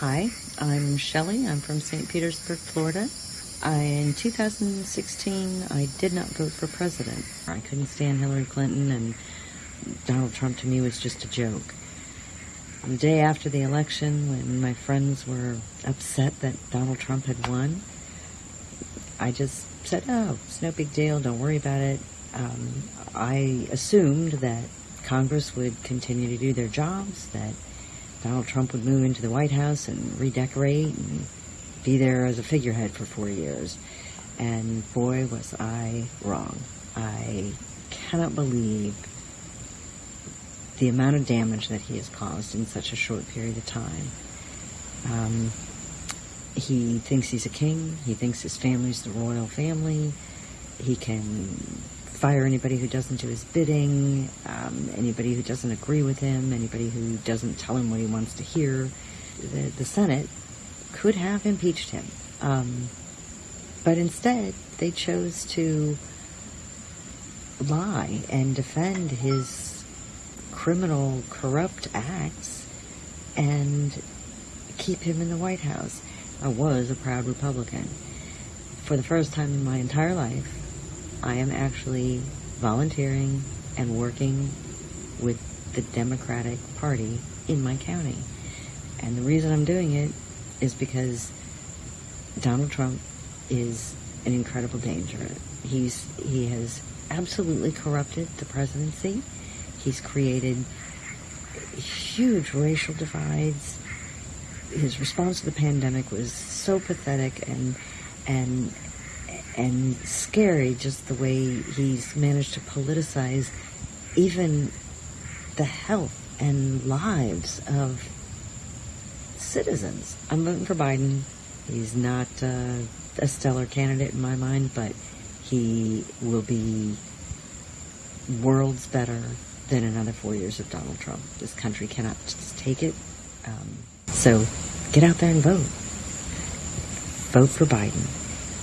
Hi, I'm Shelley. I'm from St. Petersburg, Florida. I, in 2016, I did not vote for president. I couldn't stand Hillary Clinton, and Donald Trump to me was just a joke. The day after the election, when my friends were upset that Donald Trump had won, I just said, oh, it's no big deal, don't worry about it. Um, I assumed that Congress would continue to do their jobs, that Donald Trump would move into the White House and redecorate and be there as a figurehead for four years. And boy, was I wrong. I cannot believe the amount of damage that he has caused in such a short period of time. Um, he thinks he's a king. He thinks his family's the royal family. He can fire anybody who doesn't do his bidding, um, anybody who doesn't agree with him, anybody who doesn't tell him what he wants to hear. The, the Senate could have impeached him. Um, but instead, they chose to lie and defend his criminal, corrupt acts and keep him in the White House. I was a proud Republican. For the first time in my entire life, I am actually volunteering and working with the Democratic Party in my county. And the reason I'm doing it is because Donald Trump is an incredible danger. He's he has absolutely corrupted the presidency. He's created huge racial divides. His response to the pandemic was so pathetic and and and scary just the way he's managed to politicize even the health and lives of citizens. I'm voting for Biden. He's not uh, a stellar candidate in my mind, but he will be worlds better than another four years of Donald Trump. This country cannot just take it. Um, so get out there and vote. Vote for Biden.